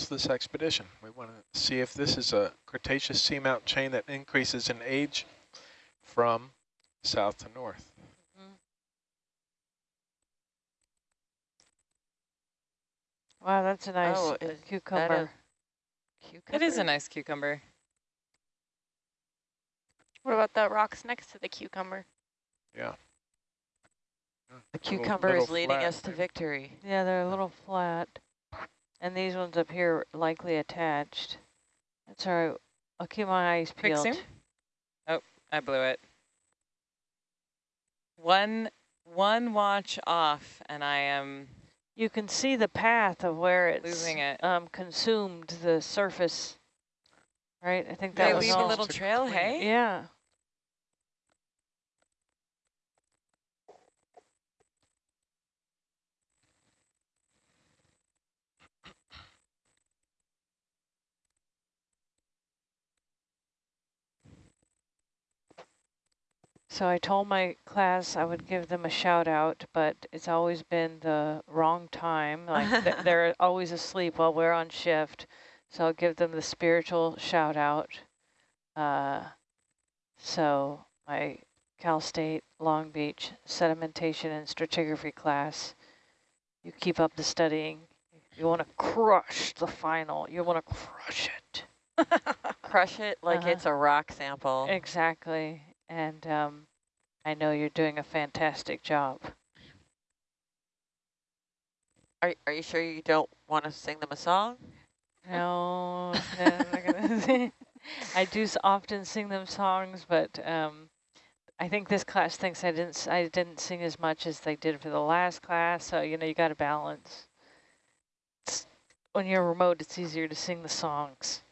fuels this expedition. We want to see if this is a Cretaceous seamount chain that increases in age from south to north. Mm-hmm. Wow, that's a nice Oh, uh, is that a cucumber. Cucumber? It is a nice cucumber. What about the rocks next to the cucumber? Yeah. The Little- cucumber little is leading flat us to victory. Yeah, they're a little flat. And these ones up here likely attached. That's all right. I'll keep my eyes Quick peeled. zoom. Oh, I blew it. One one watch off, and I am You can see the path of where it's losing it. um, consumed the surface. Right? I think They that was leave a little trail, hey? Yeah. So I told my class I would give them a shout out, but it's always been the wrong time. Like th they're always asleep while we're on shift. So I'll give them the spiritual shout out. Uh, so my Cal State Long Beach sedimentation and stratigraphy class, you keep up the studying. You want to crush the final. You want to crush it. Crush it like Uh-huh. it's a rock sample. Exactly. And um, I know you're doing a fantastic job. Are, are you sure you don't want to sing them a song? No, no, I'm not gonna I do often sing them songs, but um, I think this class thinks I didn't I didn't sing as much as they did for the last class. So you know you got to balance. It's, when you're remote, it's easier to sing the songs.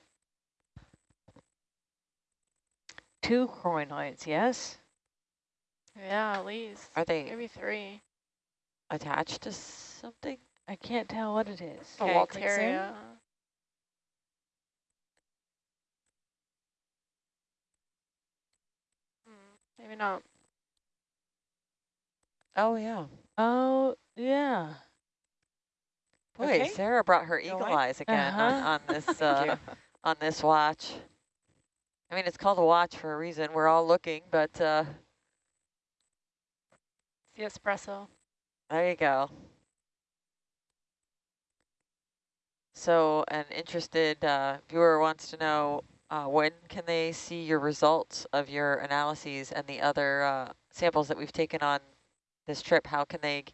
Two crinoids, yes. Yeah, at least. Are they Maybe three. attached to something? I can't tell what it is. A Okay, quick zoom. Walteria. Hmm, Maybe not. Oh, yeah. Oh yeah. Boy, Okay. Sarah brought her eagle away. eyes again on, Uh-huh. on this uh, on this watch. I mean, it's called a watch for a reason. We're all looking, but uh, The espresso. there you go. So an interested uh, viewer wants to know uh, when can they see your results of your analyses and the other uh, samples that we've taken on this trip? How can they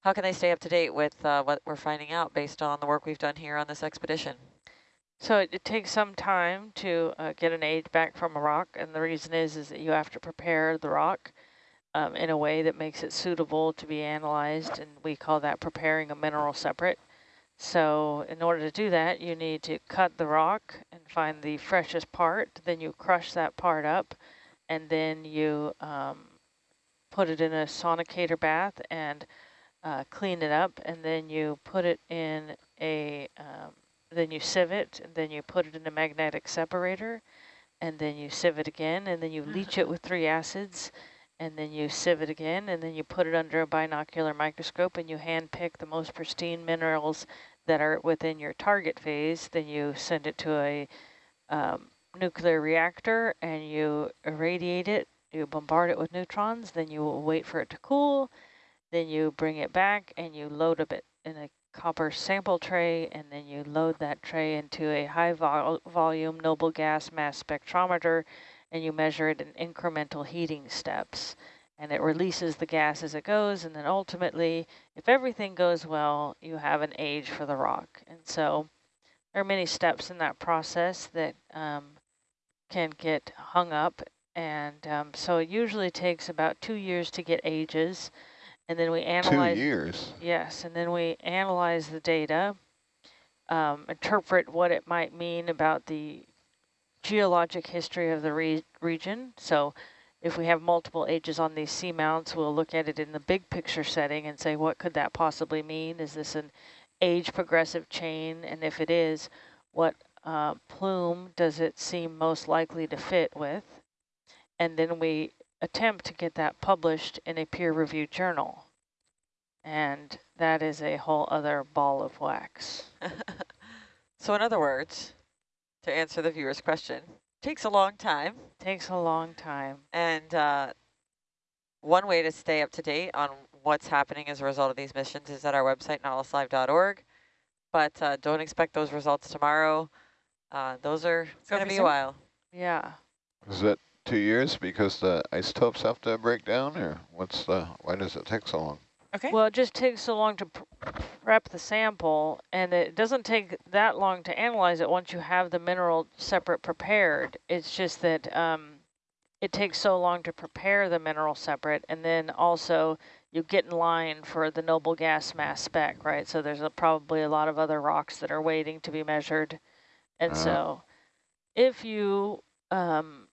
how can they stay up to date with uh, what we're finding out based on the work we've done here on this expedition? So it, it takes some time to uh, get an age back from a rock, and the reason is is that you have to prepare the rock um, in a way that makes it suitable to be analyzed, and we call that preparing a mineral separate. So in order to do that, you need to cut the rock and find the freshest part. Then you crush that part up, and then you um, put it in a sonicator bath and uh, clean it up, and then you put it in a um, then you sieve it, and then you put it in a magnetic separator, and then you sieve it again, and then you leach it with three acids, and then you sieve it again, and then you put it under a binocular microscope, and you hand pick the most pristine minerals that are within your target phase. Then you send it to a um, nuclear reactor, and you irradiate it. You bombard it with neutrons. Then you wait for it to cool. Then you bring it back, and you load up it in a copper sample tray, and then you load that tray into a high vol volume noble gas mass spectrometer, and you measure it in incremental heating steps. And it releases the gas as it goes, and then ultimately, if everything goes well, you have an age for the rock. And so there are many steps in that process that um, can get hung up, and um, so it usually takes about two years to get ages, and then we analyze... Two years. Yes, and then we analyze the data, um, interpret what it might mean about the geologic history of the re region. So if we have multiple ages on these seamounts, we'll look at it in the big picture setting and say, what could that possibly mean? Is this an age progressive chain? And if it is, what uh, plume does it seem most likely to fit with? And then we attempt to get that published in a peer-reviewed journal. And that is a whole other ball of wax. So in other words, to answer the viewer's question, takes a long time. Takes a long time. And uh, one way to stay up to date on what's happening as a result of these missions is at our website, nautiluslive.org. But uh, don't expect those results tomorrow. Uh, those are going to be a while. Yeah. Is that two years because the isotopes have to break down or what's the, why does it take so long? Okay. Well, it just takes so long to pr prep the sample, and it doesn't take that long to analyze it once you have the mineral separate prepared. It's just that um, it takes so long to prepare the mineral separate, and then also you get in line for the noble gas mass spec, right? So there's a, probably a lot of other rocks that are waiting to be measured. And Ah. so if you um,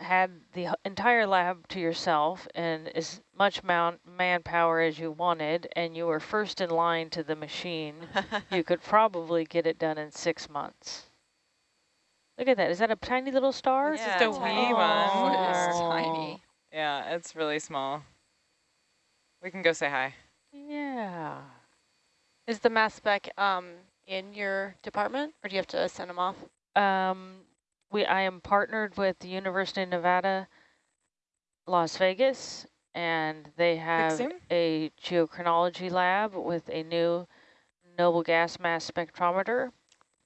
had the entire lab to yourself and as much mount manpower as you wanted, and you were first in line to the machine, you could probably get it done in six months. Look at that. Is that a tiny little star? Yeah, just a wee tiny. one. It's tiny. Yeah, it's really small. We can go say hi. Yeah. Is the mass spec um, in your department, or do you have to send them off? Um, we I am partnered with the University of Nevada, Las Vegas, and they have a geochronology lab with a new noble gas mass spectrometer.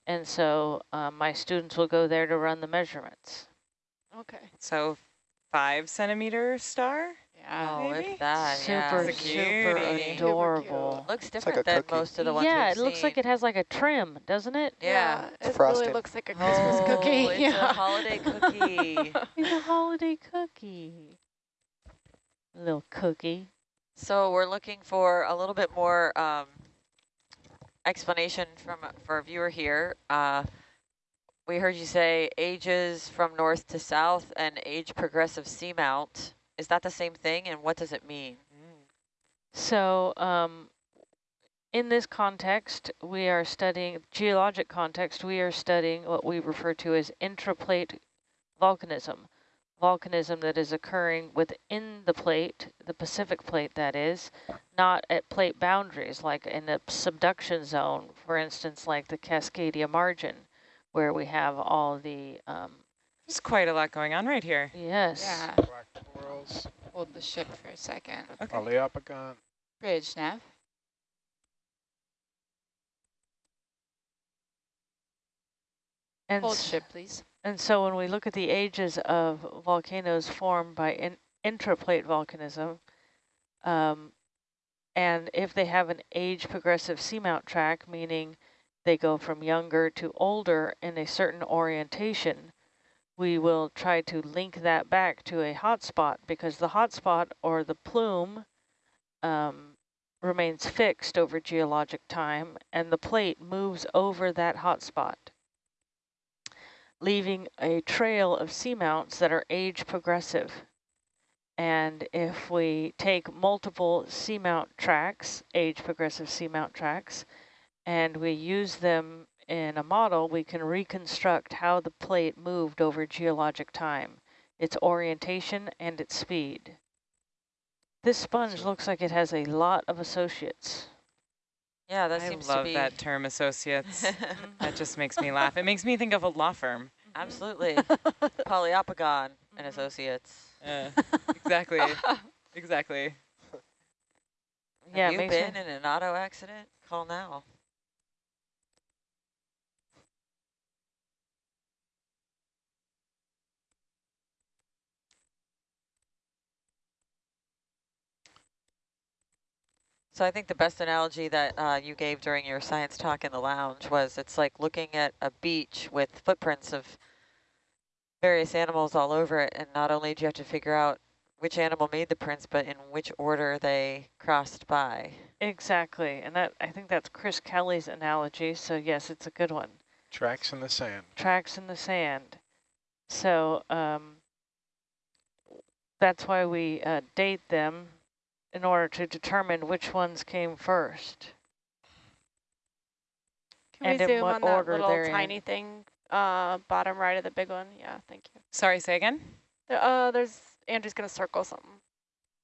And so um, my students will go there to run the measurements. Okay. So five centimeter star? Yeah. oh, maybe? if that, yeah. super, It's super adorable. Looks different a than cookie. most of the ones Yeah, we've it looks like it has like a trim, doesn't it? Yeah. it Frosted. really looks like a Christmas oh, cookie. it's yeah. a holiday cookie. It's a holiday cookie. Little cookie. So we're looking for a little bit more um, explanation from for a viewer here. Uh, we heard you say ages from north to south and age progressive seamount. Is that the same thing, and what does it mean? So um, in this context, we are studying, geologic context, we are studying what we refer to as intraplate volcanism. Volcanism that is occurring within the plate, the Pacific plate that is, not at plate boundaries, like in a subduction zone, for instance, like the Cascadia margin, where we have all the, um, There's quite a lot going on right here. yes. Yeah, Black corals, hold the ship for a second. Okay. Poliopogon. Bridge, Nav. And Hold s- ship, please. And so when we look at the ages of volcanoes formed by in intraplate volcanism, um, and if they have an age progressive seamount track, meaning they go from younger to older in a certain orientation, we will try to link that back to a hotspot because the hotspot or the plume um, remains fixed over geologic time and the plate moves over that hotspot leaving a trail of seamounts that are age progressive. And if we take multiple seamount tracks, age progressive seamount tracks, and we use them in a model, we can reconstruct how the plate moved over geologic time, its orientation and its speed. This sponge looks like it has a lot of associates. Yeah, that I seems love to be that term associates. that just makes me laugh. It makes me think of a law firm. absolutely Poliopogon and Associates. Uh, exactly. exactly. Yeah, Have it you makes been me- in an auto accident? Call now. So I think the best analogy that uh, you gave during your science talk in the lounge was it's like looking at a beach with footprints of various animals all over it. And not only do you have to figure out which animal made the prints, but in which order they crossed by. Exactly, and that I think that's Chris Kelly's analogy, so yes, it's a good one. Tracks in the sand. tracks in the sand. So um, that's why we uh, date them in order to determine which ones came first. Can And we in zoom what on that order little they're in. tiny thing, uh, bottom right of the big one? Yeah, thank you. Sorry, say again? There, uh, there's Andrew's gonna circle something.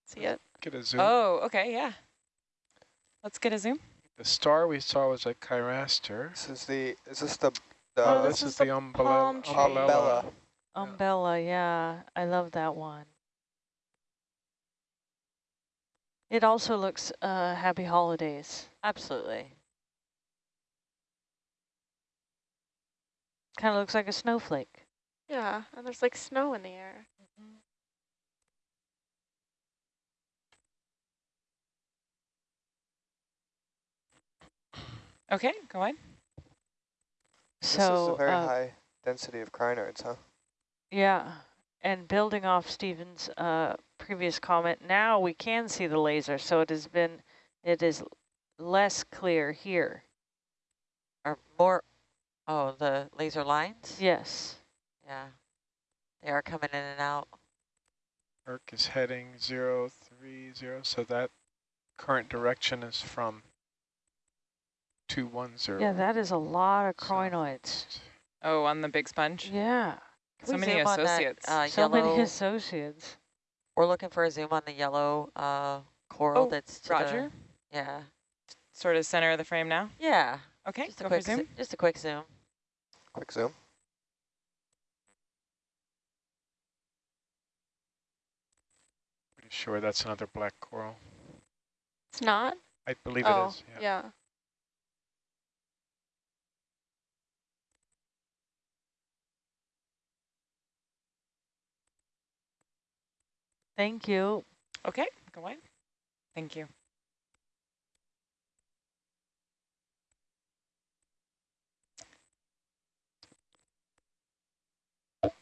See it? Get a zoom. Oh, okay, yeah. Let's get a zoom. The star we saw was a chiraster. This is the, is this the The Oh, this this is is the the umbrella. palm umbrella. Umbella, yeah, I love that one. It also looks uh, happy holidays. Absolutely. Kind of looks like a snowflake. Yeah, and there's like snow in the air. Okay, go on. This is So, a very uh, high density of crinoids, huh? yeah, and building off Stephen's uh, previous comment, now we can see the laser, so it has been, it is less clear here. Or more, oh, the laser lines? Yes. Yeah. They are coming in and out. Arc is heading zero three zero, so that current direction is from two one zero. Yeah, that is a lot of crinoids. Oh, on the big sponge. Yeah, Can So many zoom on that, associates. uh, so yellow, many associates. we're looking for a zoom on the yellow uh, coral Oh, that's to Roger. The, yeah. Sort of center of the frame now. Yeah. Okay, Just a go quick zoom. just a quick zoom. Quick zoom. Pretty sure that's another black coral. It's not? I believe oh, it is. Yeah. yeah. Thank you. Okay, go on. Thank you. Well,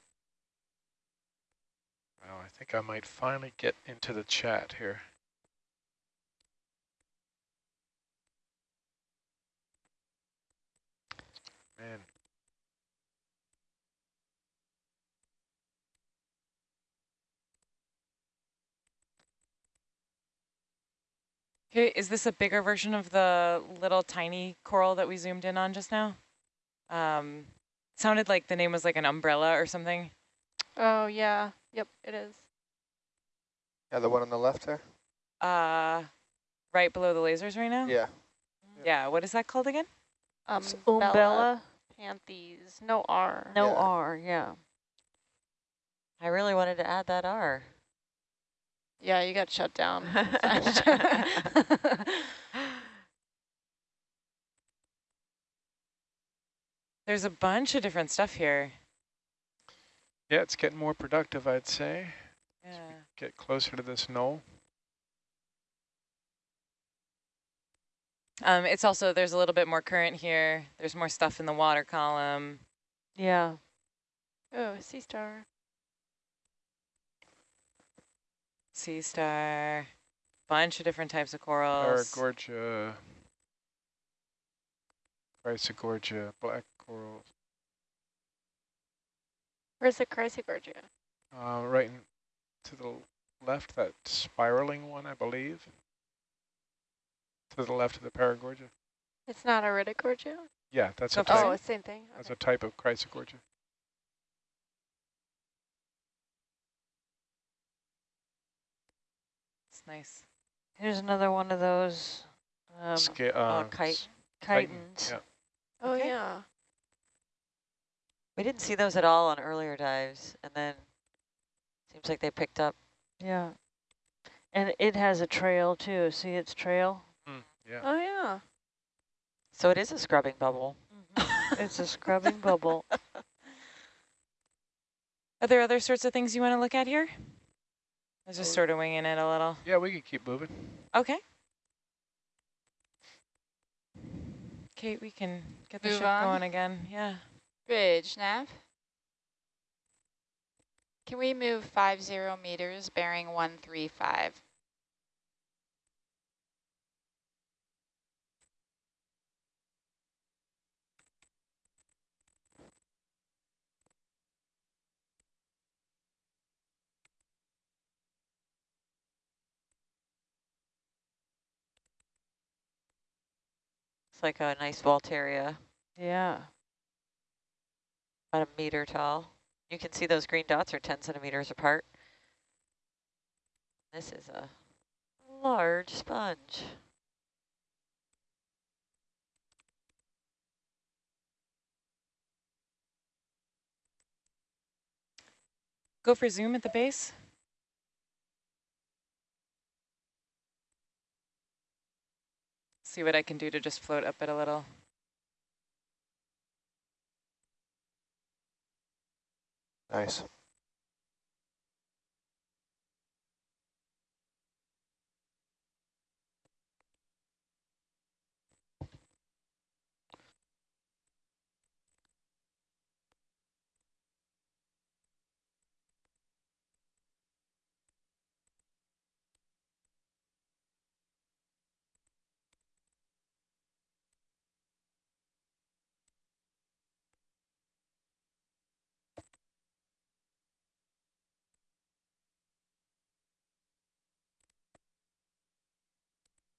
I think I might finally get into the chat here. Man, is this a bigger version of the little tiny coral that we zoomed in on just now? Um, sounded like the name was like an umbrella or something. Oh, yeah. Yep, it is. Yeah, the one on the left there? Uh, right below the lasers right now? Yeah. Yeah, what is that called again? Um, It's Umbella, Panthes. No R. no Yeah. R, yeah. I really wanted to add that R. Yeah, you got shut down. There's a bunch of different stuff here. yeah, it's getting more productive, I'd say. Yeah. Get closer to this knoll. Um, it's also, there's a little bit more current here. There's more stuff in the water column. Yeah. oh, sea star. Sea star, bunch of different types of corals. Paragorgia, Chrysogorgia, black corals. Where's the Chrysogorgia? Uh, right in, to the left, that spiraling one, I believe. To the left of the Paragorgia. It's not a Iridogorgia? Yeah, that's Go a for it. type. Oh, same thing. That's a type of Chrysogorgia. Nice. Here's another one of those um, Sca uh, kite. s- chitons. Yeah. Oh, Okay. yeah. We didn't see those at all on earlier dives, and then seems like they picked up. Yeah. And it has a trail too. See its trail? Mm, yeah. Oh, yeah. So it is a scrubbing bubble. It's a scrubbing bubble. Are there other sorts of things you want to look at here? I was just sort of winging it a little. Yeah, we can keep moving. Okay. Kate, we can get the Move ship on. going again. Yeah. Bridge, nav. Can we move five zero meters, bearing 135? It's like a nice Walteria. Yeah. About a meter tall. You can see those green dots are 10 centimeters apart. This is a large sponge. Go for zoom at the base. See what I can do to just float up it a little. Nice.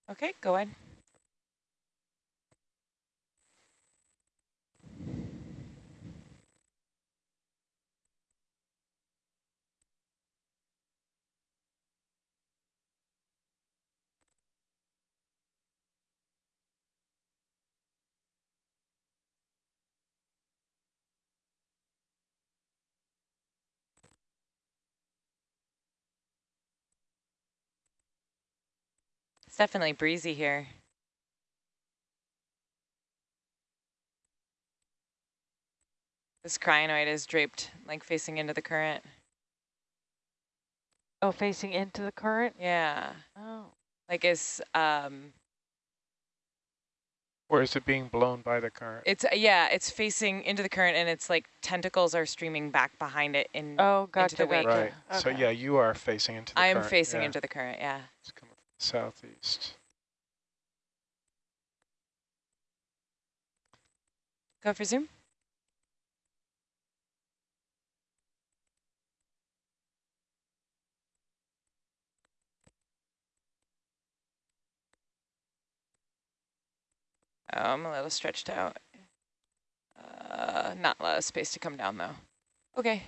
Okay, go ahead. Definitely breezy here. This crinoid is draped, like facing into the current. Oh, facing into the current? Yeah, Oh. like it's, um, Or is it being blown by the current? it's, yeah, it's facing into the current and it's like tentacles are streaming back behind it in, Oh, gotcha, the wake. gotcha. Right. So yeah, you are facing into the current. I am facing yeah. into the current, yeah. It's coming from the southeast. Go for zoom. Oh, I'm a little stretched out. Uh, not a lot of space to come down though. Okay.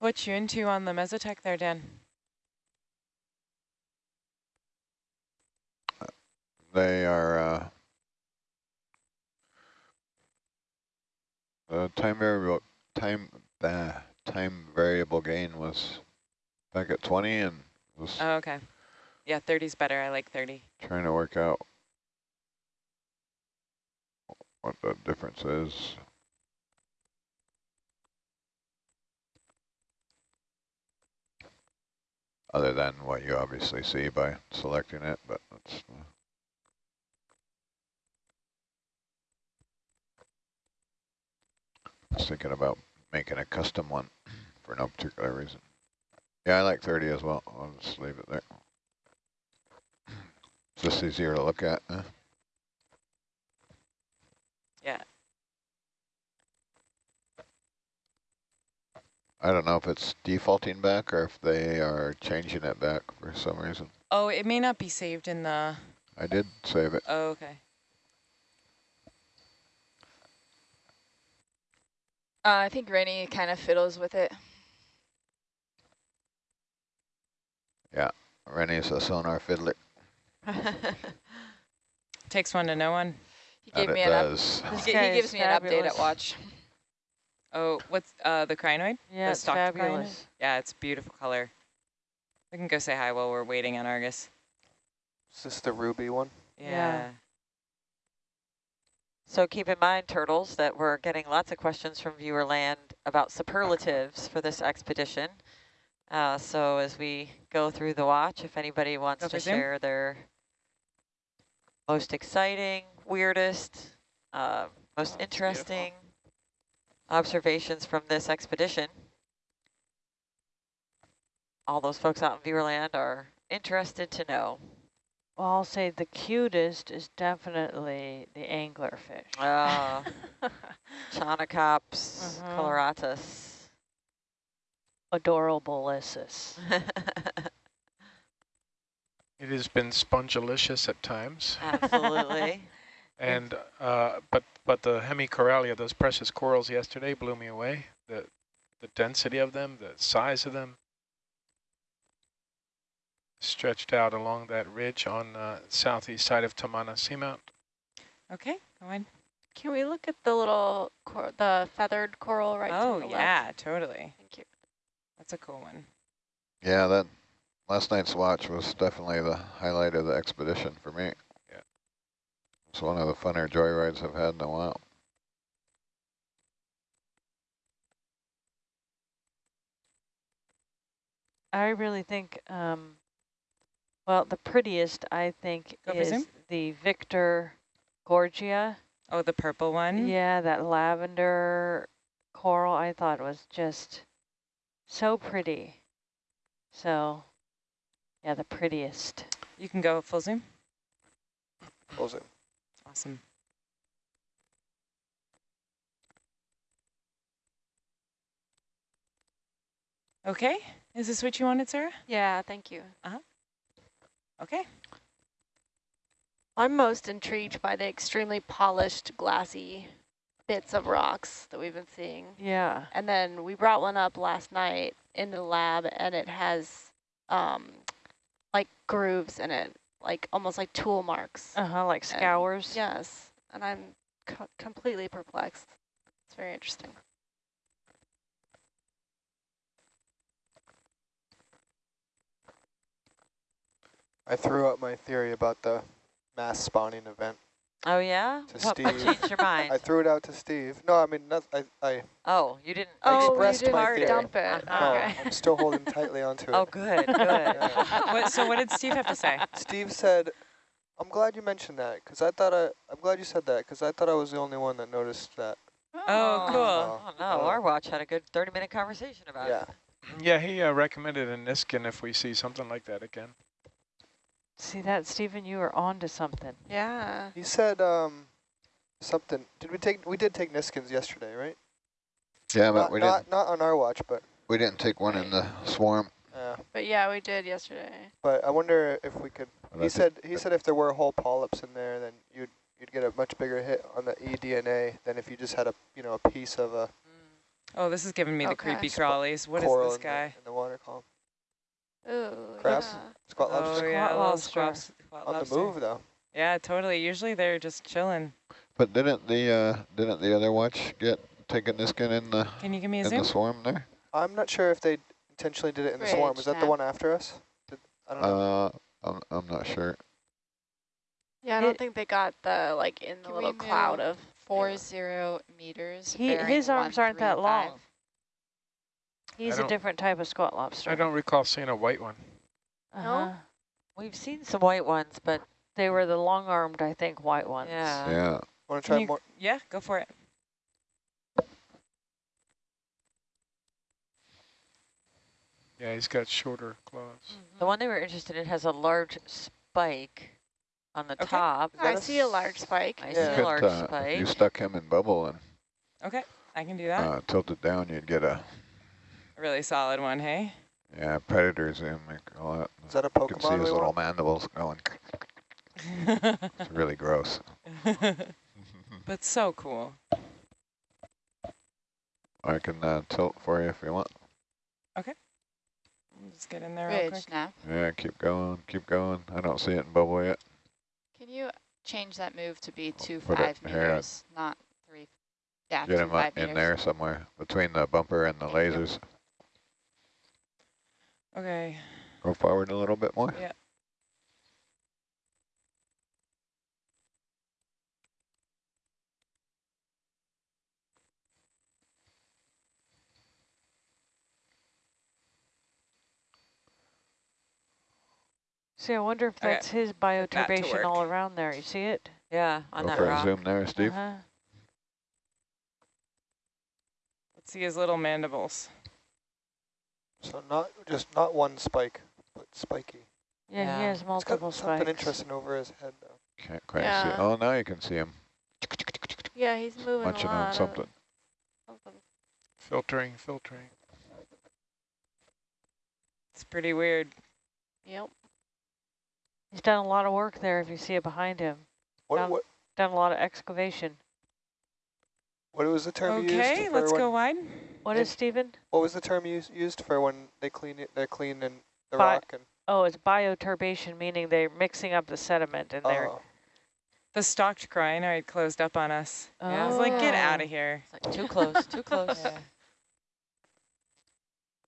What you into on the Mesotech there, Dan? They are, uh, the time variable, time, uh, time variable gain was back at 20 and was Oh, okay. Yeah, 30's better. I like 30. trying to work out what the difference is. Other than what you obviously see by selecting it, but that's uh, I was thinking about making a custom one for no particular reason. Yeah, I like 30 as well. I'll just leave it there. It's just easier to look at. Yeah. I don't know if it's defaulting back or if they are changing it back for some reason. Oh, it may not be saved in the... I did save it. Oh, okay. Uh, I think Rainy kind of fiddles with it. Yeah, Rennie's a sonar fiddler. Takes one to know one. he That gave it me an does. He, guy he gives is me an update at watch. Oh, what's uh the crinoid? Yeah, The it's stalked crinoid? fabulous. Yeah, it's beautiful color. We can go say hi while we're waiting on Argus. Is this the ruby one? Yeah. Yeah. So keep in mind, turtles, that we're getting lots of questions from viewer land about superlatives for this expedition. Uh, so as we go through the watch, if anybody wants Go to for Zoom. share their most exciting, weirdest, uh, most Oh, interesting observations from this expedition, all those folks out in viewerland are interested to know. Well, I'll say the cutest is definitely the anglerfish. Uh, Chaunacops Mhm. coloratus. Adorableissus. It has been spongilicious at times, Absolutely. and uh, but but the hemicoralia, those precious corals yesterday, blew me away. The the density of them, the size of them. stretched out along that ridge on the southeast side of Tamana Seamount. Okay, go ahead. Can we look at the little, cor the feathered coral right oh, to the left? yeah, totally. Thank you. That's a cool one. Yeah, that last night's watch was definitely the highlight of the expedition for me. Yeah. It's one of the funner joyrides I've had in a while. I really think, um, well, the prettiest, I think, Go is the Victor Gorgia. Oh, the purple one? Yeah, that lavender coral I thought was just so pretty. So, yeah, the prettiest. You can go full zoom. Close it. Awesome. Okay, is this what you wanted, Sarah? Yeah, thank you. Uh -huh. Okay. I'm most intrigued by the extremely polished, glassy bits of rocks that we've been seeing. Yeah. And then we brought one up last night in the lab, and it has um, like grooves in it, like almost like tool marks. Uh-huh, like And- scours. Yes, and I'm co completely perplexed. It's very interesting. I threw out my theory about the mass spawning event. Oh, yeah? To What, what Steve. changed your mind? I threw it out to Steve. No, I mean, not, I, I, oh, you didn't I oh, you didn't my theory. dump it. Uh-huh. no, Okay. I'm still holding tightly onto it. Oh, good, good. Yeah. What, so what did Steve have to say? Steve said, I'm glad you mentioned that, because I thought I, I'm glad you said that, because I thought I was the only one that noticed that. Oh, cool. Oh, no, Oh. our watch had a good 30-minute conversation about Yeah. it. Yeah, he uh, recommended a Niskin if we see something like that again. See that, Stephen? You were on to something. Yeah. He said, um, something, did we take, we did take Niskins yesterday, right? Yeah, but we not, didn't not on our watch, but, we didn't take one in the swarm. uh, But yeah, we did yesterday. but I wonder if we could, But he thi- said, he said if there were whole polyps in there, then you'd, you'd get a much bigger hit on the eDNA than if you just had a, you know, a piece of a Oh, this is giving me the creepy crawlies. What is coral this in the- guy? in the water column. Ooh, Crab? yeah. Squat Oh, lobster yeah, Squat lobster. squat, squat on lobster. the move, though. Yeah, totally. Usually they're just chilling. But didn't the uh, didn't the other watch get taken Niskin in the Can you give me a in zoom? the swarm there? I'm not sure if they intentionally did it in the swarm. Bridge Was that the one after us? Did, I don't know. Uh, I'm I'm not sure. Yeah, I don't It- think they got the, like, in the little cloud move of... Four zero meters. He, his arms aren't three, that five. Long. He's a different type of squat lobster. I don't recall seeing a white one. Uh-huh. We've seen some white ones, but They were the long-armed, I think, white ones. yeah. Yeah. Want to try you- more? Yeah, go for it. Yeah, he's got shorter claws. Mm-hmm. The one they were interested in has a large spike on the Okay. top. I see a large spike. I Yeah. see a large uh, spike. you stuck him in bubble and Okay, I can do that. uh, tilt it down, you'd get a A really solid one, hey? yeah predator zoom. They call it. Is that a You can see Pokemon his little want? mandibles going. It's really gross. but so cool. I can uh, tilt for you if you want. Okay. Just get in there real Bridge quick. snap. Yeah, keep going, keep going. I don't see it in bubble yet. Can you change that move to be two Put it five here. meters, not three? Yeah, Get two him five up in meters. there somewhere between the bumper and the Thank you. Lasers. Okay. Go forward a little bit more. Yeah. See, I wonder if Okay, that's his that to bioturbation all around there. You see it? Yeah, on Go that for a zoom there, Steve. Uh-huh. Let's see his little mandibles. So not just not one spike, but spiky. Yeah, Yeah. he has It's multiple got something interesting over his head, though. Can't quite see. Oh, now you can see him Yeah, he's moving munching a lot. on something. something. Filtering, filtering. It's pretty weird. Yep. He's done a lot of work there if you see it behind him. What Down- what Done a lot of excavation. what was the term you Okay, used? let's go wide. What It- is Stephen? What was the term you used for when they clean it? They're cleaning the Bi- rock and Oh, it's bioturbation, meaning they're mixing up the sediment and they're. Oh, The stalked crinoid closed up on us. Yeah, I was like, get oh. out of here. It's like too close, too close. Yeah.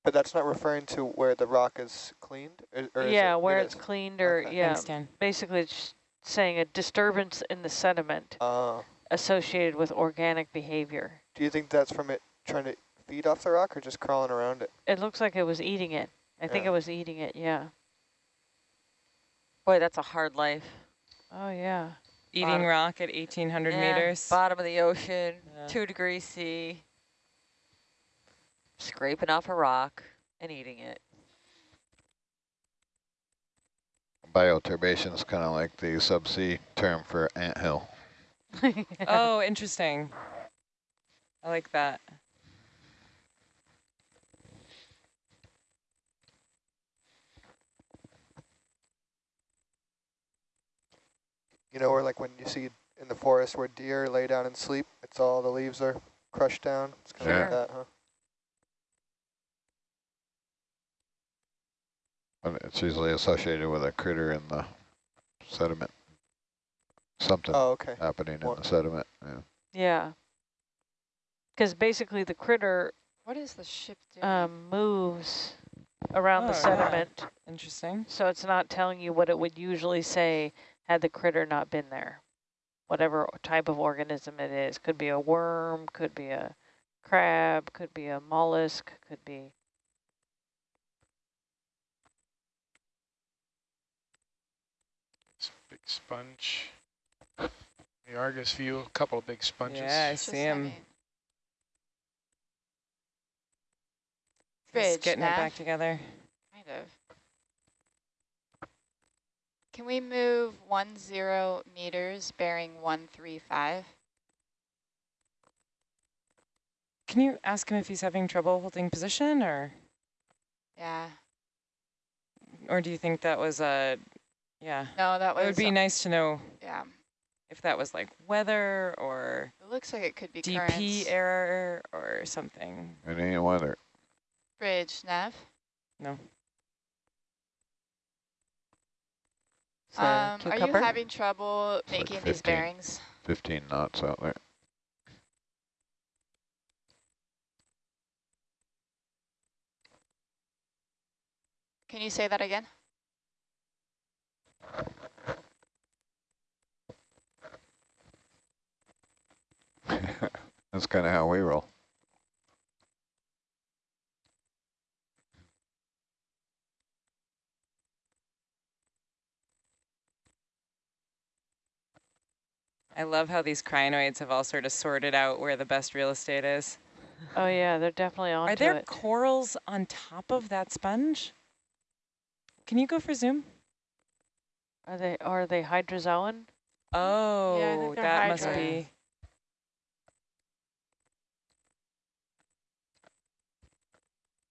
but that's not referring to where the rock is cleaned? Or, or is yeah, it- where it it's is? cleaned or, Okay. yeah. Thanks, Basically, it's saying a disturbance in the sediment Oh. associated with organic behavior. do you think that's from it trying to feed off the rock or just crawling around it? It looks like it was eating it. I think it was eating it, yeah. Boy, that's a hard life. Oh, yeah. Eating Bottom- rock at 1,800 Yeah, meters. Bottom of the ocean, Yeah. two degrees C. Scraping off a rock and eating it. Bioturbation is kind of like the subsea term for anthill. Oh, interesting. I like that. You know, or like when you see in the forest where deer lay down and sleep, it's all the leaves are crushed down. It's kind of like that, huh? But it's usually associated with a critter in the sediment. Something Oh, okay. happening More- in the sediment. Yeah. yeah. Because basically the critter What is the ship doing? um, moves around the Oh, yeah. sediment, Interesting. so it's not telling you what it would usually say had the critter not been there. Whatever type of organism it is. Could be a worm, could be a crab, could be a mollusk, could be... It's big sponge. The Argus view, a couple of big sponges. Yeah, I see him. sending- He's Bridge, getting it back together. Kind of. Can we move one zero meters bearing one three five? Can you ask him if he's having trouble holding position or Yeah. or do you think that was a yeah. No, that was. It would be nice to know yeah. if that was like weather or It looks like it could be DP currents. error or something. It ain't weather. Bridge, Nav. No. Is that a Um, are you having trouble It's like making these bearings? 15 knots out there. Can you say that again? That's kind of how we roll. I love how these crinoids have all sort of sorted out where the best real estate is. Oh, yeah, they're definitely onto Are there it. corals on top of that sponge? Can you go for zoom? Are they, are they hydrozoan? Oh, they're that must be.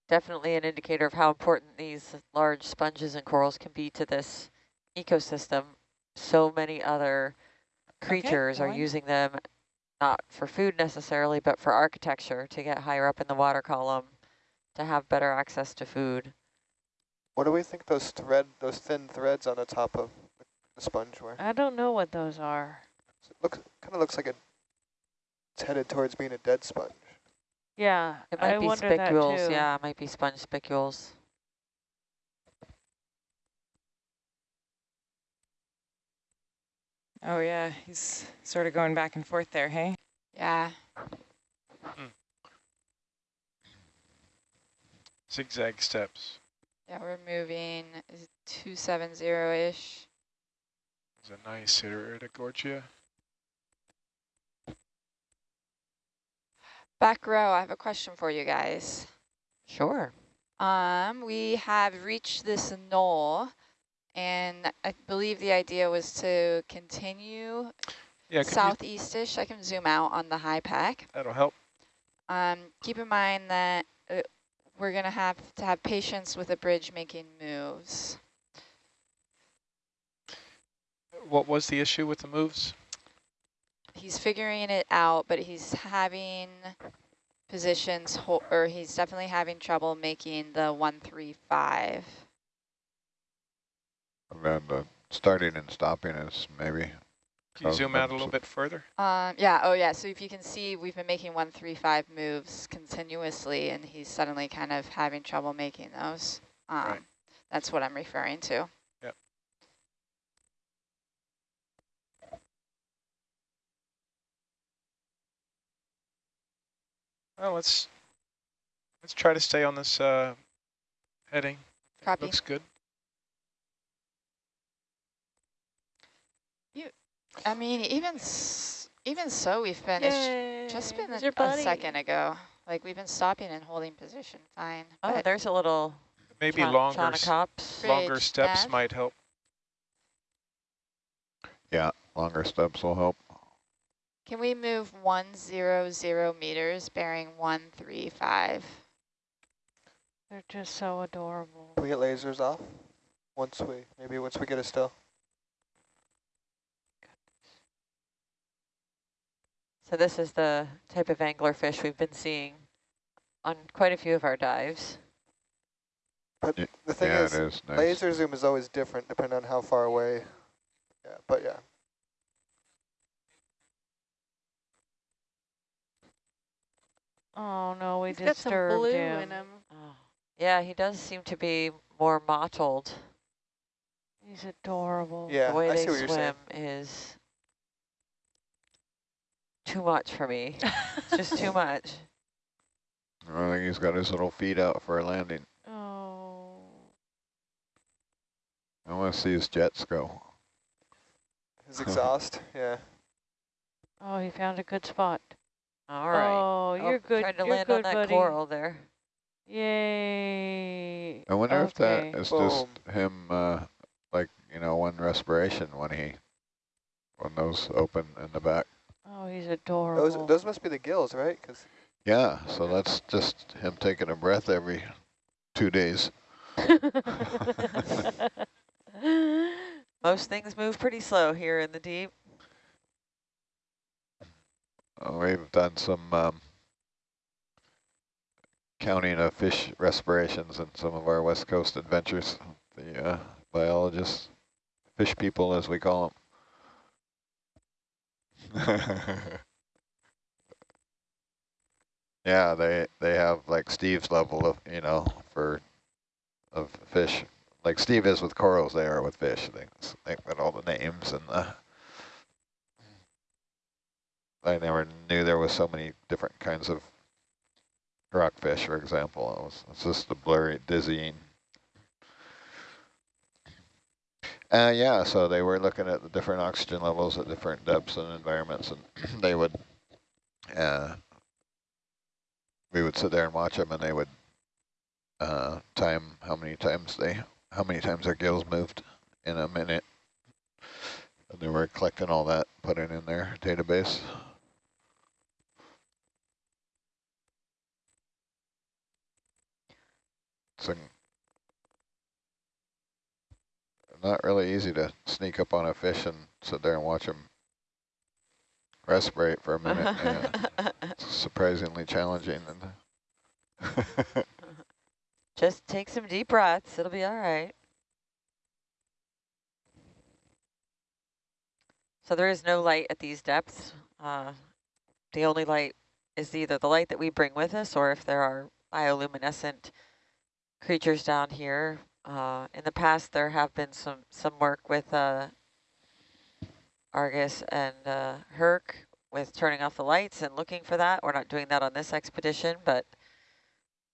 Definitely an indicator of how important these large sponges and corals can be to this ecosystem. So many other creatures go are using them, not for food necessarily, but for architecture, to get higher up in the water column, to have better access to food. What do we think those thread, those thin threads on the top of the- the sponge were? I don't know what those are. It looks kind of looks like a, it's headed towards being a dead sponge. Yeah, It might I be wonder spicules, yeah, it might be sponge spicules. Oh yeah, he's sort of going back and forth there, hey? Yeah. Zigzag steps. Yeah, we're moving 270-ish. It's a nice Iridogorgia. Back row, I have a question for you guys. Sure. Um, we have reached this knoll, and I believe the idea was to continue Yeah, southeastish. I can zoom out on the HiPAP. that'll help. Um, keep in mind that uh, we're going to have to have patience with the bridge making moves. What was the issue with the moves? He's figuring it out, but he's having positions, ho or he's definitely having trouble making the 135. And the starting and stopping is maybe. Can you zoom out a little bit further? Um, yeah, oh yeah, so if you can see, we've been making 135 moves continuously, and he's suddenly kind of having trouble making those. Um, Right. That's what I'm referring to. Yep. Well, let's let's try to stay on this uh, heading. Copy. Looks good. I mean, even s even so, we've been, it's just been a, a second ago. Like, we've been stopping and holding position fine. Oh, but there's a little Maybe longer s- longer steps nav. might help. Yeah, longer steps will help. Can we move 100 meters bearing 135? They're just so adorable. Can we get lasers off? Once we, maybe once we get a still. So this is the type of anglerfish we've been seeing on quite a few of our dives. But the thing yeah, is, it is nice. laser zoom is always different depending on how far away. Yeah, but yeah. Oh no, we He's got some disturbed blue him. in him. Oh. Yeah, he does seem to be more mottled. He's adorable. Yeah, the way I they see what you're saying. swim is too much for me. it's just too much. I think he's got his little feet out for a landing. Oh. I want to see his jets go. His exhaust, yeah. Oh, he found a good spot. All right. Oh, you're good. Trying to you're land good, on that buddy. coral there. Yay. I wonder if that is Boom. just him, uh, like, you know, one respiration when he, when those open in the back. Oh, he's adorable. Those those must be the gills, right? Because Yeah, so that's just him taking a breath every two days. Most things move pretty slow here in the deep. Uh, we've done some um, counting of fish respirations in some of our West Coast adventures. The uh, biologists, fish people as we call them. yeah, they they have like Steve's level of you know for of fish, like Steve is with corals. They are with fish. They think all the names and the. I never knew there was so many different kinds of rockfish, for example. It was, it's just a blurry, dizzying. Uh, yeah, so they were looking at the different oxygen levels at different depths and environments, and they would, uh, we would sit there and watch them, and they would uh, time how many times they, how many times their gills moved in a minute. And they were collecting all that, putting in their database. Not really easy to sneak up on a fish and sit there and watch them respirate for a minute. yeah. Surprisingly challenging. And Just take some deep breaths. It'll be all right. So there is no light at these depths. Uh, the only light is either the light that we bring with us or if there are bioluminescent creatures down here. Uh, in the past, there have been some, some work with uh, Argus and uh, Herc with turning off the lights and looking for that. We're not doing that on this expedition, but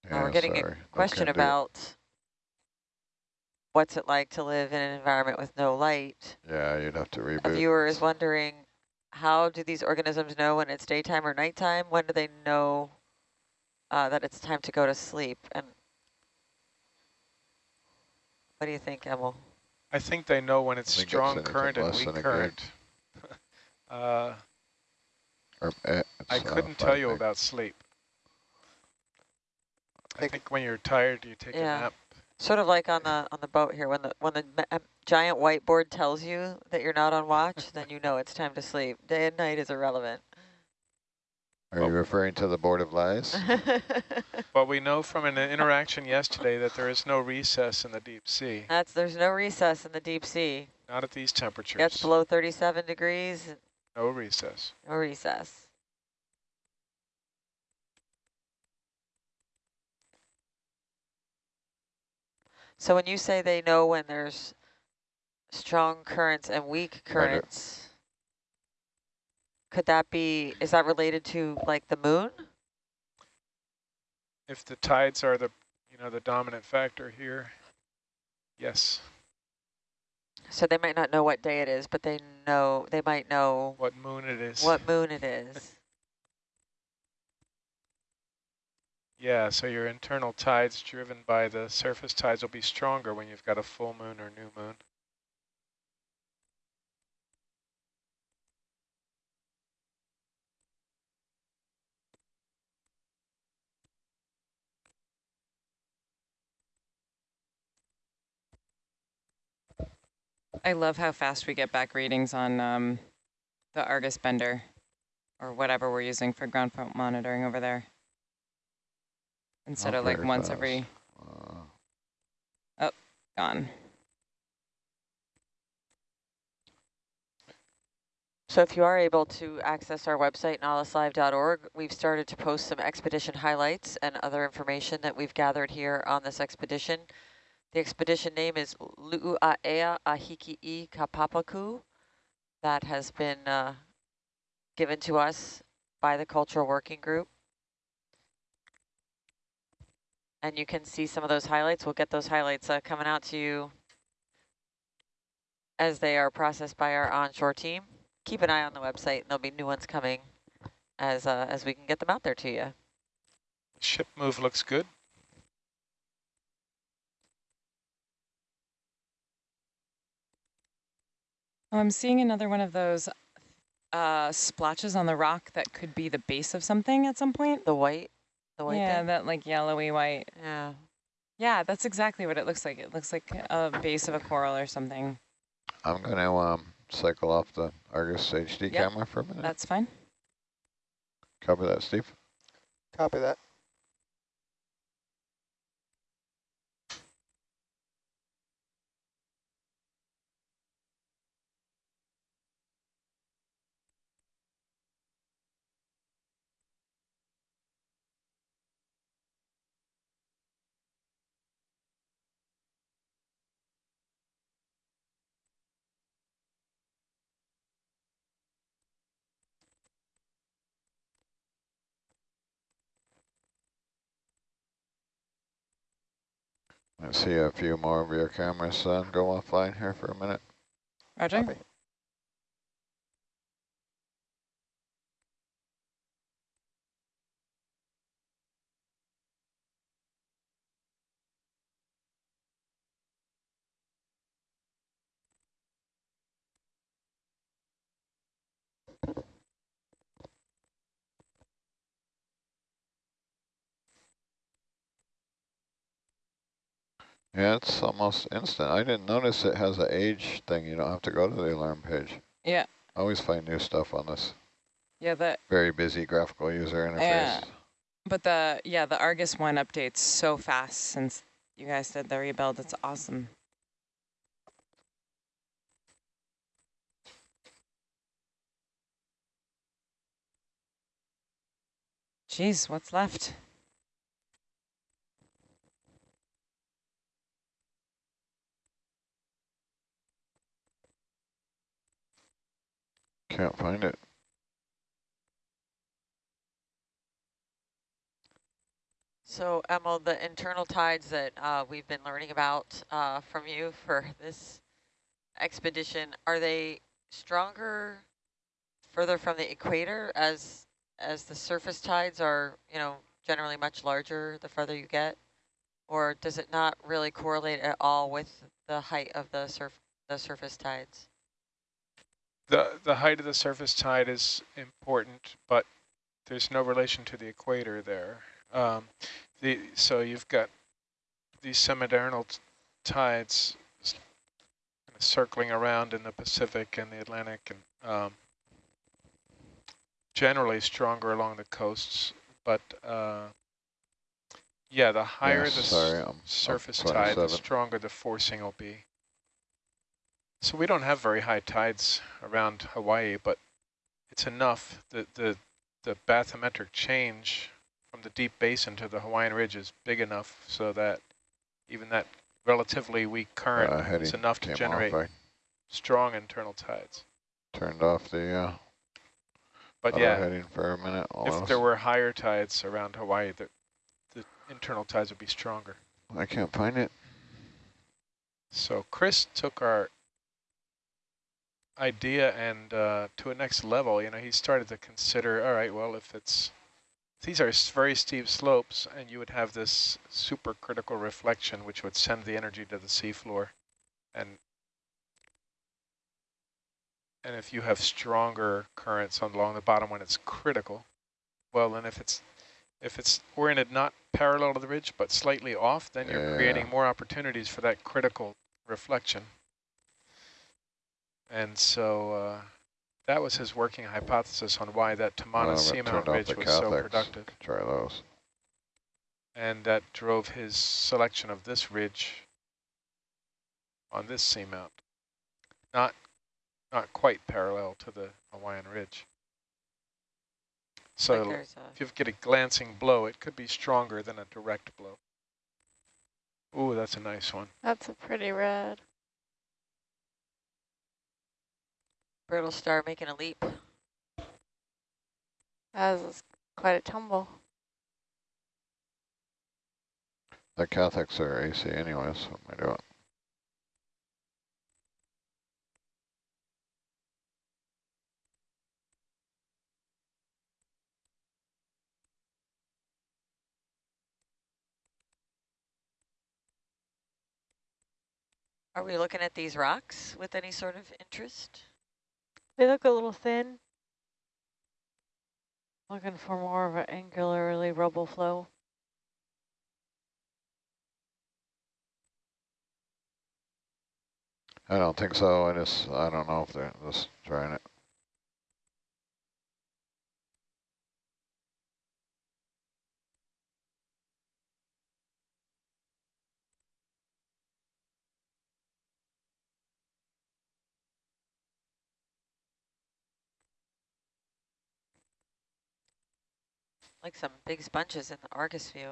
uh, we're getting sorry, a question about what's it like to live in an environment with no light. Yeah, you'd have to reboot. A viewer is wondering, how do these organisms know when it's daytime or nighttime? When do they know uh, that it's time to go to sleep? And what do you think, Emil? I think they know when it's I think it's strong current and weak current. uh, Or, eh, I uh, couldn't tell you meg. about sleep. I Think- think when you're tired, you take Yeah. a nap. Sort of like on the on the boat here, when the when the ma- uh, giant whiteboard tells you that you're not on watch, then you know it's time to sleep. Day and night is irrelevant. Are you referring to the Board of Lies? well, we know from an interaction yesterday that there is no recess in the deep sea, That's there's no recess in the deep sea. not at these temperatures. Gets below 37 degrees, No recess. no recess. So when you say they know when there's strong currents and weak currents, could that be, is that related to like the moon? If the tides are the, you know, the dominant factor here, yes. So they might not know what day it is, but they know, they might know What moon it is. what moon it is. Yeah, so your internal tides driven by the surface tides will be stronger when you've got a full moon or new moon. I love how fast we get back readings on um, the Argus bender or whatever we're using for ground fault monitoring over there. Instead Not of like once fast. every Uh, gone. So if you are able to access our website, nautiluslive.org, we've started to post some expedition highlights and other information that we've gathered here on this expedition. The expedition name is Lu'ua'ea Ahiki'i Kapapaku. That has been uh, given to us by the Cultural Working Group. And you can see some of those highlights. We'll get those highlights uh, coming out to you as they are processed by our onshore team keep an eye on the website and there'll be new ones coming as uh, as we can get them out there to you. Ship move looks good. Oh, I'm seeing another one of those uh, splotches on the rock that could be the base of something at some point. The white, the white yeah, thing? that like yellowy white. Yeah. Yeah, that's exactly what it looks like. It looks like a base of a coral or something. I'm going to um, cycle off the Argus HD Yep. camera for a minute. That's fine. Copy that, Steve. Copy that. I see a few more of your cameras uh, go offline here for a minute. Roger. Copy. Yeah, it's almost instant. I didn't notice it has an age thing. You don't have to go to the alarm page. Yeah. I always find new stuff on this Yeah, that very busy graphical user interface. Yeah. but the yeah the Argus one updates so fast since you guys did the rebuild. It's awesome. Jeez, what's left? Can't find it. So Emil, the internal tides that uh, we've been learning about uh, from you for this expedition, are they stronger further from the equator as as the surface tides are, you know, generally much larger the further you get? Or does it not really correlate at all with the height of the surf the surface tides? The, the height of the surface tide is important, but there's no relation to the equator there. Um, the So you've got these semidiurnal t- tides circling around in the Pacific and the Atlantic and um, generally stronger along the coasts, but uh, yeah, the higher the sorry, surface tide, the stronger the forcing will be. So we don't have very high tides around Hawaii, but it's enough that the the bathymetric change from the deep basin to the Hawaiian Ridge is big enough so that even that relatively weak current Uh, is enough to generate off. strong internal tides. Turned off the uh, But yeah, heading for a minute. if there were higher tides around Hawaii, the, the internal tides would be stronger. I can't find it. So Chris took our idea and uh, to a next level, you know, he started to consider, all right, well, if it's, these are very steep slopes and you would have this supercritical reflection, which would send the energy to the seafloor. And, and if you have stronger currents along the bottom when it's critical, well, then if it's, if it's oriented not parallel to the ridge, but slightly off, then you're creating more opportunities for that critical reflection. And so uh, that was his working hypothesis on why that Well, Tamana I've Seamount Ridge the was so productive. Try those. And that drove his selection of this ridge on this seamount. Not, not quite parallel to the Hawaiian Ridge. So Like if you get a glancing blow, it could be stronger than a direct blow. Ooh, that's a nice one. That's a pretty red. Brittle star making a leap. That was quite a tumble. The cathexes are AC anyways. So I do it. Are we looking at these rocks with any sort of interest? They look a little thin. Looking for more of an angularly rubble flow. I don't think so. I just I don't know if they're just trying it. Like some big sponges in the Argus view.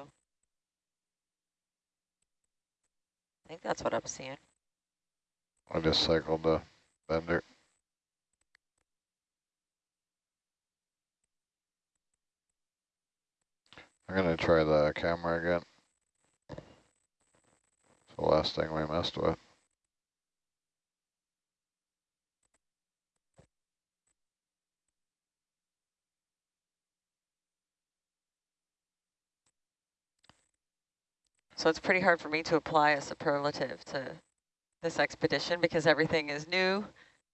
I think that's what I'm seeing. I just cycled the bender. I'm gonna try the camera again. It's the last thing we messed with. So it's pretty hard for me to apply a superlative to this expedition because everything is new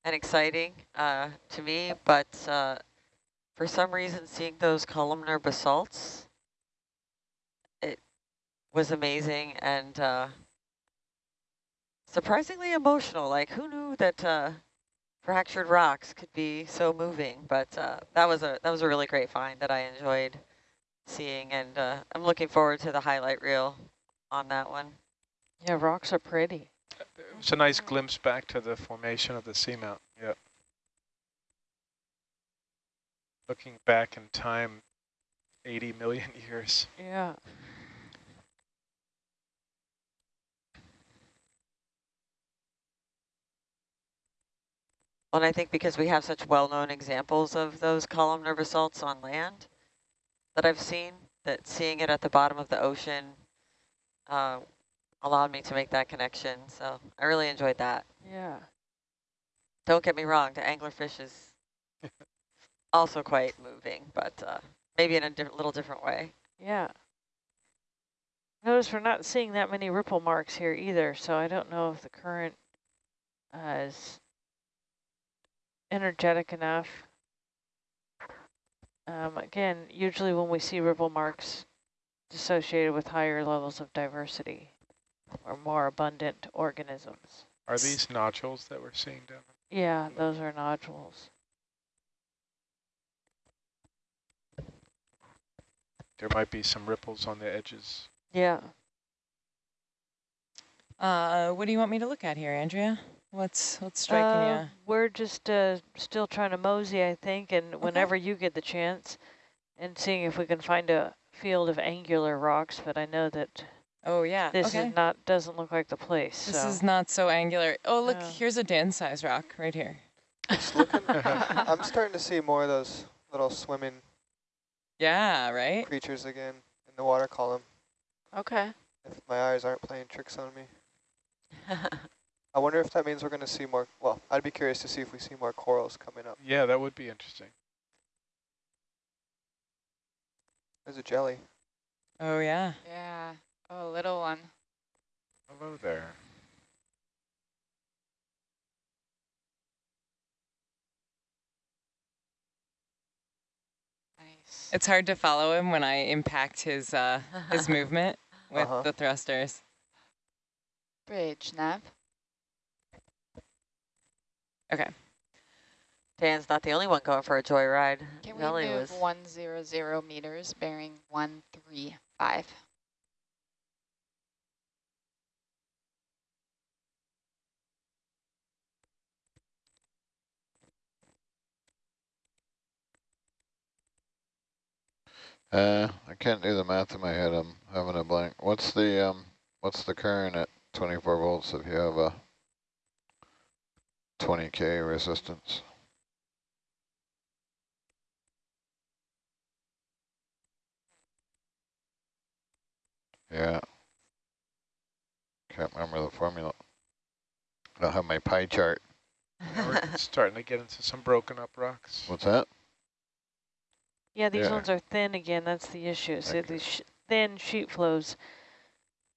and exciting uh, to me, but uh, for some reason seeing those columnar basalts, it was amazing and uh, surprisingly emotional. Like who knew that uh, fractured rocks could be so moving, but uh, that was a that was a really great find that I enjoyed seeing and uh, I'm looking forward to the highlight reel on that one. Yeah, rocks are pretty. It's a nice glimpse back to the formation of the seamount. Yep. Looking back in time, 80 million years. Yeah. Well, and I think because we have such well-known examples of those columnar basalts on land that I've seen, that seeing it at the bottom of the ocean uh, allowed me to make that connection. So I really enjoyed that. Yeah. Don't get me wrong, the anglerfish is also quite moving, but uh, maybe in a di little different way. Yeah. Notice we're not seeing that many ripple marks here either, so I don't know if the current uh, is energetic enough. Um, again, usually when we see ripple marks associated with higher levels of diversity or more abundant organisms. Are these nodules that we're seeing down there? Yeah, those are nodules. there might be some ripples on the edges. Yeah. Uh, what do you want me to look at here, Andrea? What's what's striking Uh, we're just uh, still trying to mosey, I think, and whenever you get the chance, and seeing if we can find a field of angular rocks. But I know that? Oh yeah. this okay. is not doesn't look like the place. This so. is not so angular. Oh look, No. here's a Dan size rock right here. Looking, I'm starting to see more of those little swimming Yeah, right. creatures again in the water column. Okay. If my eyes aren't playing tricks on me. I wonder if that means we're going to see more, well, I'd be curious to see if we see more corals coming up. Yeah, that would be interesting. There's a jelly. Oh yeah. Yeah. Oh, a little one. Hello there. Nice. It's hard to follow him when I impact his uh his movement with Uh-huh. the thrusters. Bridge, Nav. Okay. Dan's not the only one going for a joyride. Can we Nelly move was 100 meters, bearing 135? Uh, I can't do the math in my head. I'm having a blank. What's the um? What's the current at 24 volts if you have a 20k resistance? Yeah. Can't remember the formula. I don't have my pie chart. We're starting to get into some broken up rocks. What's that? yeah, these yeah. ones are thin again. That's the issue. So Okay. these sh thin sheet flows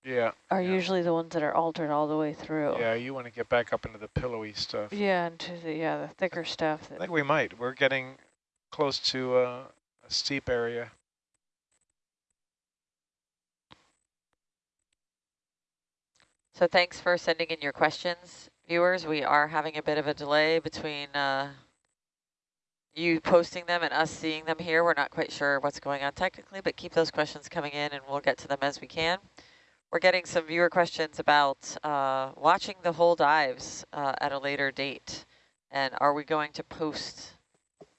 Yeah, are Yeah. usually the ones that are altered all the way through. yeah, you want to get back up into the pillowy stuff. Yeah, into the yeah the thicker stuff. I think we might. We're getting close to uh, a steep area. So thanks for sending in your questions, viewers. We are having a bit of a delay between uh, you posting them and us seeing them here. We're not quite sure what's going on technically, but keep those questions coming in and we'll get to them as we can. We're getting some viewer questions about uh, watching the whole dives uh, at a later date. And are we going to post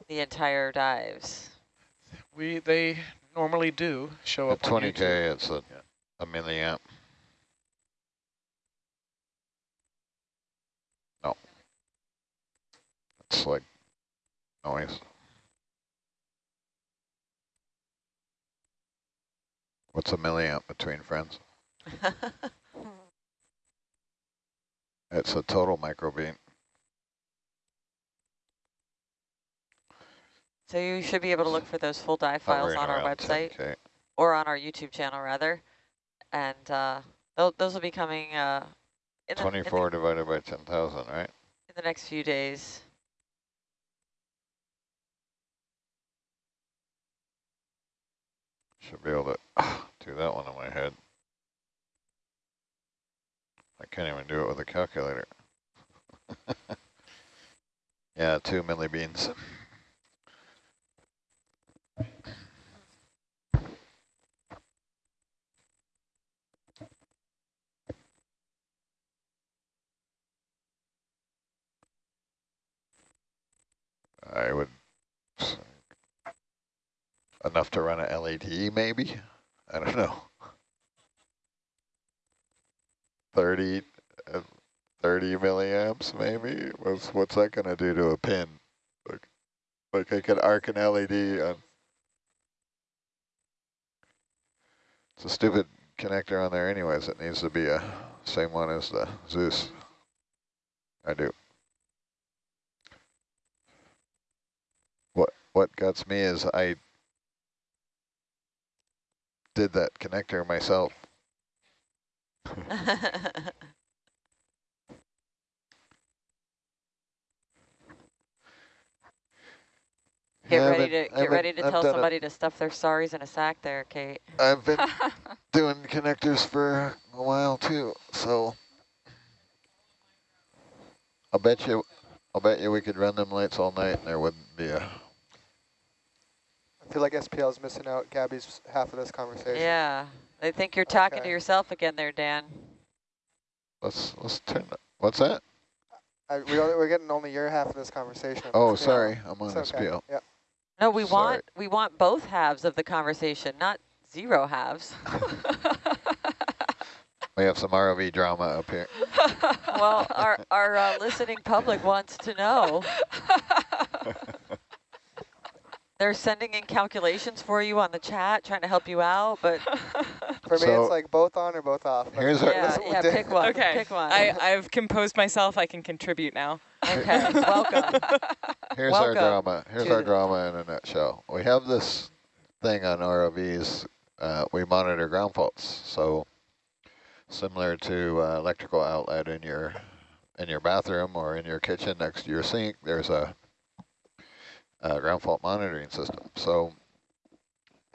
the entire dives? We they normally do show At up on 20k, it's a, Yeah. a milliamp. It's like noise. What's a milliamp between friends? It's a total microbeat. So you should be able to look for those full dive files on our website. 10K. or on our YouTube channel rather, and uh, those will be coming uh, in, the, in, 24 divided by 10,000, right? in the next few days. Should be able to do that one in my head. I can't even do it with a calculator. yeah, two milli beans. I would enough to run an LED maybe. I don't know. 30, uh, 30 milliamps maybe. What's what's that gonna do to a pin? Like, like I could arc an LED on. It's a stupid connector on there anyways. It needs to be a same one as the Zeus. I do. What what guts me is I did that connector myself. Get Yeah, ready but to I've get been- ready to I've tell it- somebody to stuff their sorries in a sack there, Kate. I've been doing connectors for a while too, so I'll bet you, I'll bet you we could run them lights all night and there wouldn't be a I feel like SPL is missing out Gabby's half of this conversation. Yeah, I think you're talking to yourself again there, Dan. Let's let's turn. that- What's that? I, we only, we're getting only your half of this conversation. Oh, SPL. sorry, I'm on It's okay. SPL. Yep. No, we Sorry. want we want both halves of the conversation, not zero halves. We have some ROV drama up here. well, our our uh, listening public wants to know. They're sending in calculations for you on the chat, trying to help you out, but For me, So- it's like both on or both off. Like, Here's our- yeah, that's what we yeah, pick one. Okay, pick one. I, I've composed myself. I can contribute now. okay, welcome. Here's our drama. Here's our drama in a nutshell. We have this thing on ROVs. Uh, we monitor ground faults. So similar to uh, electrical outlet in your in your bathroom or in your kitchen next to your sink, there's a, a ground fault monitoring system. So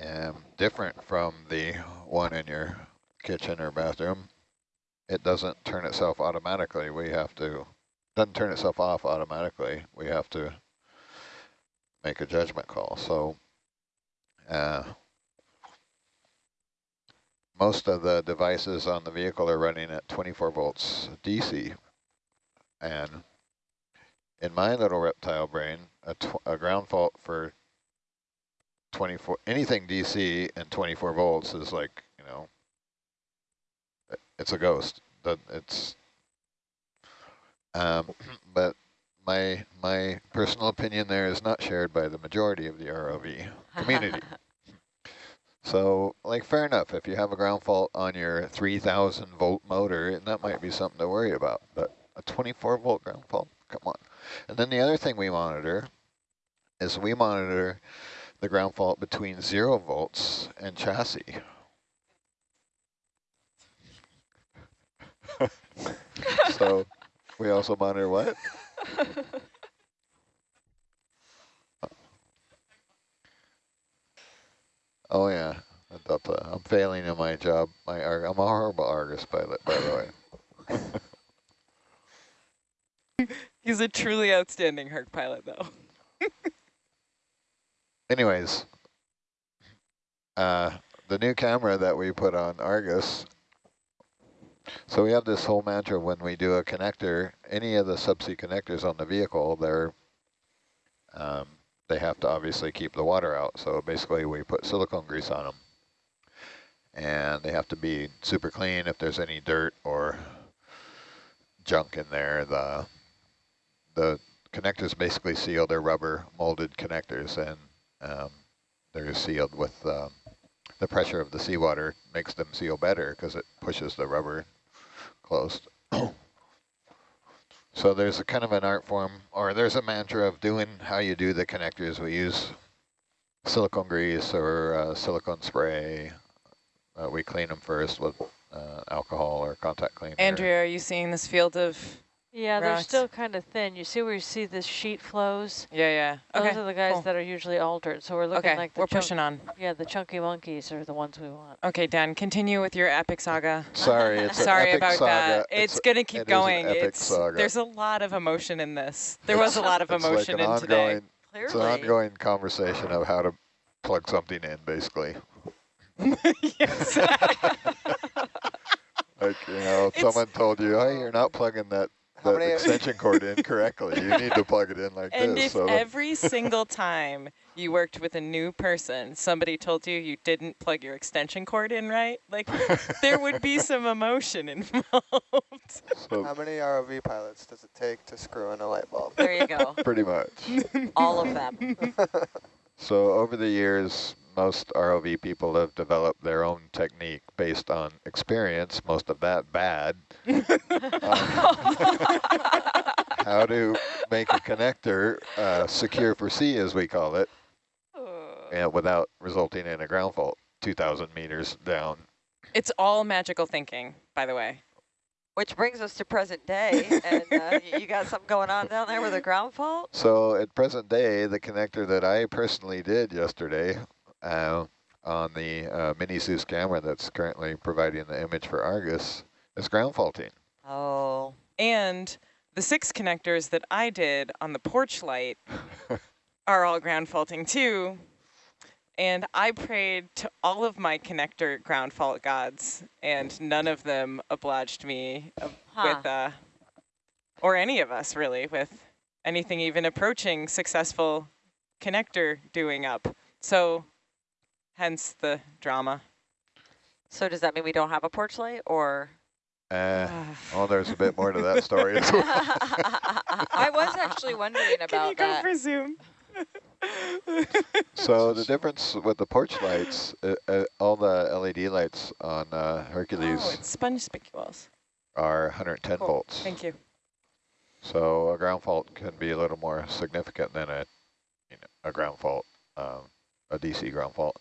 um, different from the one in your kitchen or bathroom, it doesn't turn itself automatically. We have to doesn't turn itself off automatically. We have to make a judgment call. So uh, most of the devices on the vehicle are running at 24 volts DC. And in my little reptile brain, a, tw a ground fault for 24, anything DC and 24 volts is like, you know, it's a ghost. That It's um, but my my personal opinion there is not shared by the majority of the ROV community. so, like, fair enough. If you have a ground fault on your 3,000 volt motor, that might be something to worry about. But a 24 volt ground fault, come on. And then the other thing we monitor is we monitor the ground fault between zero volts and chassis. so we also monitor what? Oh yeah, that- uh, I'm failing in my job. My I'm a horrible Argus pilot, by the way. He's a truly outstanding Herc pilot, though. Anyways, uh, the new camera that we put on Argus. So we have this whole mantra when we do a connector, any of the subsea connectors on the vehicle, they're um, they have to obviously keep the water out. So basically we put silicone grease on them. And they have to be super clean if there's any dirt or junk in there. The the connectors basically seal They're rubber molded connectors and um, they're sealed with um, the pressure of the seawater makes them seal better because it pushes the rubber closed. so there's a kind of an art form, or there's a mantra of doing how you do the connectors. We use silicone grease or uh, silicone spray. Uh, we clean them first with uh, alcohol or contact cleaner. Andrea, are you seeing this field of? Yeah, they're still kind of thin. You see where you see this sheet flows? Yeah, yeah. Those Okay. are the guys cool. that are usually altered. So we're looking Okay, like the we're pushing on. Yeah, the chunky monkeys are the ones we want. Okay, Dan, continue with your epic saga. Sorry, it's Sorry epic about saga. that. It's, gonna keep it is an going. epic It's saga. there's a lot of emotion in this. There was a lot of emotion like an in today. ongoing, It's an Clearly. ongoing conversation of how to plug something in, basically. yes. Like, you know, It's- someone told you, hey, you're not plugging that, How that many- extension cord in correctly. You need to plug it in like and this. if So every single time you worked with a new person, somebody told you you didn't plug your extension cord in right, like there would be some emotion involved. so How many ROV pilots does it take to screw in a light bulb? There you go. pretty much. All of them. So over the years, most ROV people have developed their own technique based on experience, most of that bad. Um, how to make a connector uh, secure for sea, as we call it, and without resulting in a ground fault 2,000 meters down. It's all magical thinking, by the way. Which brings us to present day. And uh, you got something going on down there with a ground fault? So at present day, the connector that I personally did yesterday uh, on the uh, mini Zeus camera that's currently providing the image for Argus is ground faulting. Oh. And the six connectors that I did on the porch light are all ground faulting too. And I prayed to all of my connector ground fault gods, and none of them obliged me uh, Huh. with, uh, or any of us really, with anything even approaching successful connector doing up. So hence the drama. So does that mean we don't have a porch light or? Uh, well, there's a bit more to that story as well. I was actually wondering about Can about you go that. for Zoom? So the difference with the porch lights, uh, uh, all the LED lights on uh, Hercules Oh, it's sponge spicules. are 110 Cool. volts. Thank you. So a ground fault can be a little more significant than a, you know, a ground fault, um, a DC ground fault.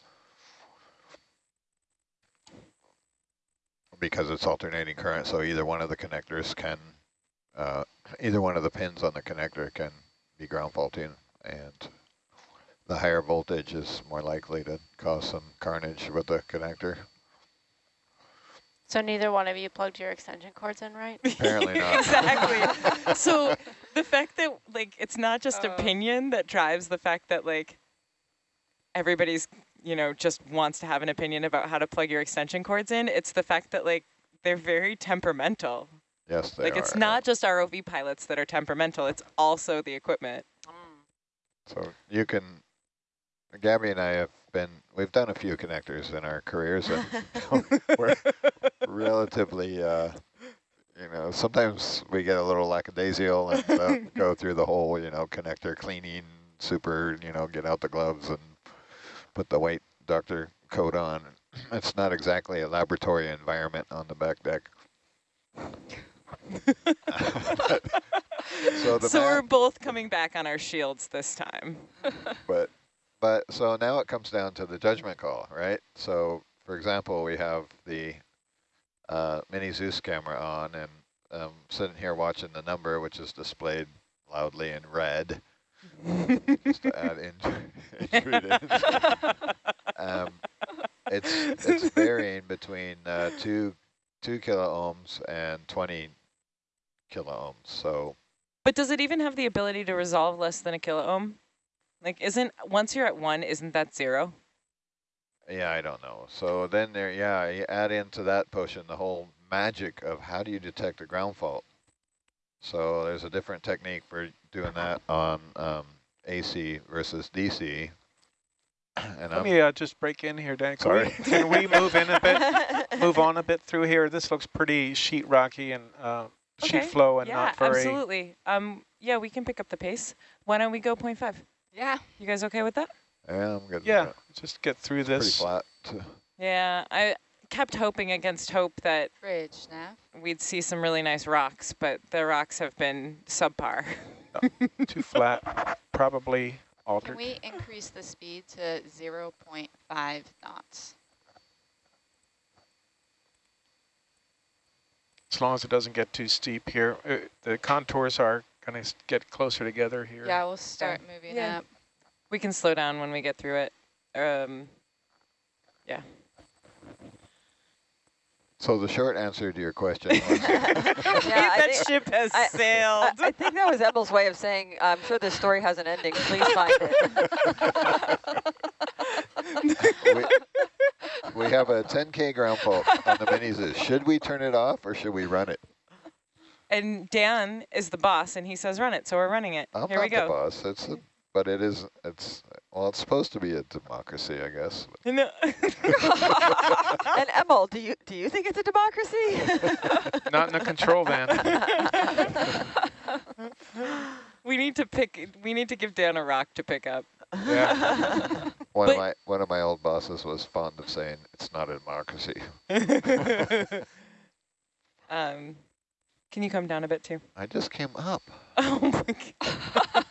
Because it's alternating current, so either one of the connectors can, uh, either one of the pins on the connector can be ground faulting, and the higher voltage is more likely to cause some carnage with the connector. So neither one of you plugged your extension cords in, right? Apparently not. exactly. so the fact that like it's not just Uh. opinion that drives the fact that like everybody's you know just wants to have an opinion about how to plug your extension cords in. It's the fact that like they're very temperamental. Yes, they like are. it's not just ROV pilots that are temperamental. It's also the equipment. So you can, Gabby and I have been, we've done a few connectors in our careers and we're relatively, uh, you know, sometimes we get a little lackadaisical and uh, go through the whole, you know, connector cleaning, super, you know, get out the gloves and put the white doctor coat on. It's not exactly a laboratory environment on the back deck. so the so we're both coming back on our shields this time. but but so now it comes down to the judgment call, right? So for example, we have the uh, mini Zeus camera on and um, sitting here watching the number, which is displayed loudly in red, just to add in, intruders. um, it's it's varying between uh, two two kilo ohms and 20 kilo ohms. So But does it even have the ability to resolve less than a kilo ohm? Like, isn't once you're at one, isn't that zero? Yeah, I don't know. So then there, yeah, you add into that potion the whole magic of how do you detect a ground fault. So there's a different technique for doing that on um, AC versus DC. And Let I'm, me uh, just break in here, Dan. Can Sorry. we, can we move in a bit, move on a bit through here? This looks pretty sheet rocky and uh, sheet flow and yeah, not very. absolutely. Um, yeah, we can pick up the pace. Why don't we go 0.5? Yeah. You guys okay with that? yeah, I'm good. with Yeah, just get through It's pretty this. flat. too. Yeah, I kept hoping against hope that Bridge, nav. we'd see some really nice rocks, but the rocks have been subpar. Too flat, probably altered. Can we increase the speed to 0.5 knots? As long as it doesn't get too steep here. Uh, the contours are going to get closer together here. Yeah, we'll start moving Yeah. up. We can slow down when we get through it. Um, yeah. So the short answer to your question was, Yeah, I that think- ship has I- sailed. I, I think that was Emil's way of saying, I'm sure this story has an ending. Please find it. we, we have a 10K ground fault on the minis. Should we turn it off or should we run it? and Dan is the boss, and he says run it, so we're running it. I'm Here not we go. the boss. It's a, but it is, it's, well, it's supposed to be a democracy, I guess. No. and Emil, do you do you think it's a democracy? Not in a control van. we need to pick. We need to give Dan a rock to pick up. Yeah. One But- of my one of my old bosses was fond of saying it's not a democracy. um, can you come down a bit too? I just came up. Oh my god.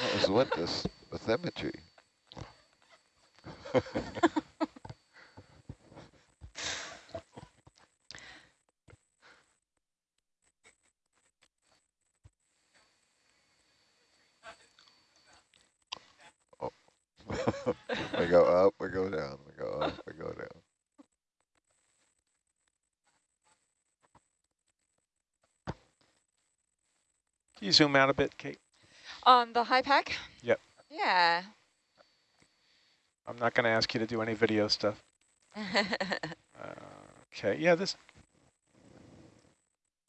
What was with this bathymetry? Oh. we go up, we go down, we go up, we go down. Can you zoom out a bit, Kate? On the HiPAP? Yep. Yeah. I'm not going to ask you to do any video stuff. Uh, okay, yeah, this